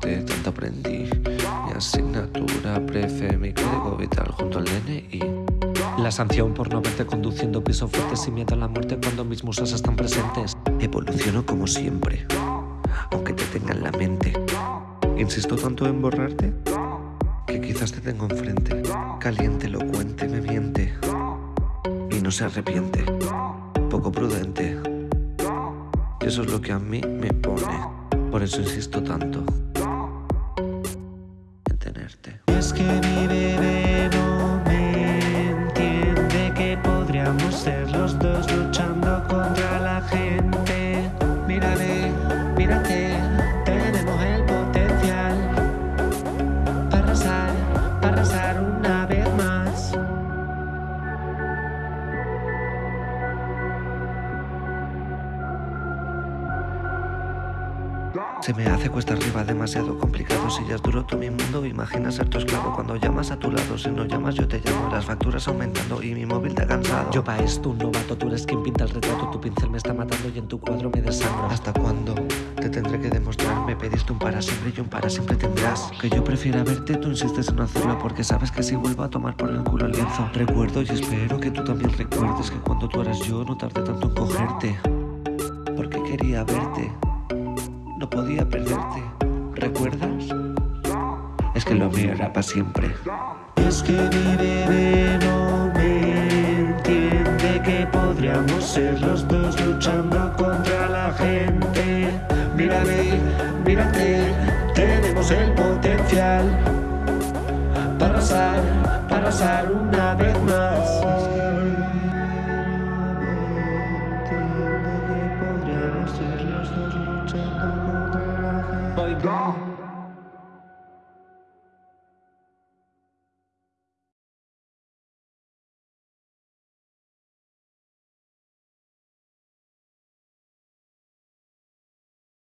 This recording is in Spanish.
tanto aprendí. Mi asignatura prefe, mi código vital junto al DNI. La sanción por no verte conduciendo piso fuerte sin miedo a la muerte cuando mis musas están presentes. Evoluciono como siempre, aunque te tenga en la mente. Insisto tanto en borrarte que quizás te tengo enfrente. Caliente, elocuente, me miente y no se arrepiente. Poco prudente. Y eso es lo que a mí me pone. Por eso insisto tanto. Es que mi bebé no me entiende que podríamos ser los dos luchando contra la gente. Mírale, mírate, Se me hace cuesta arriba demasiado complicado. Si ya es duro todo mi mundo Imagina ser tu esclavo. Cuando llamas a tu lado Si no llamas yo te llamo. Las facturas aumentando y mi móvil te ha cansado. Yo pa' esto un novato, tú eres quien pinta el retrato. Tu pincel me está matando y en tu cuadro me desangro. ¿Hasta cuándo te tendré que demostrar? Me pediste un para siempre y un para siempre tendrás. Que yo prefiera verte, tú insistes en no hacerlo Porque sabes que si vuelvo a tomar por el culo el lienzo. Recuerdo y espero que tú también recuerdes Que cuando tú eras yo no tardé tanto en cogerte Porque quería verte no podía perderte. ¿Recuerdas? Es que lo mío para siempre. Es que mi bebé no me entiende que podríamos ser los dos luchando contra la gente. Mírame, mírate, tenemos el potencial para arrasar, para arrasar una Podríamos ser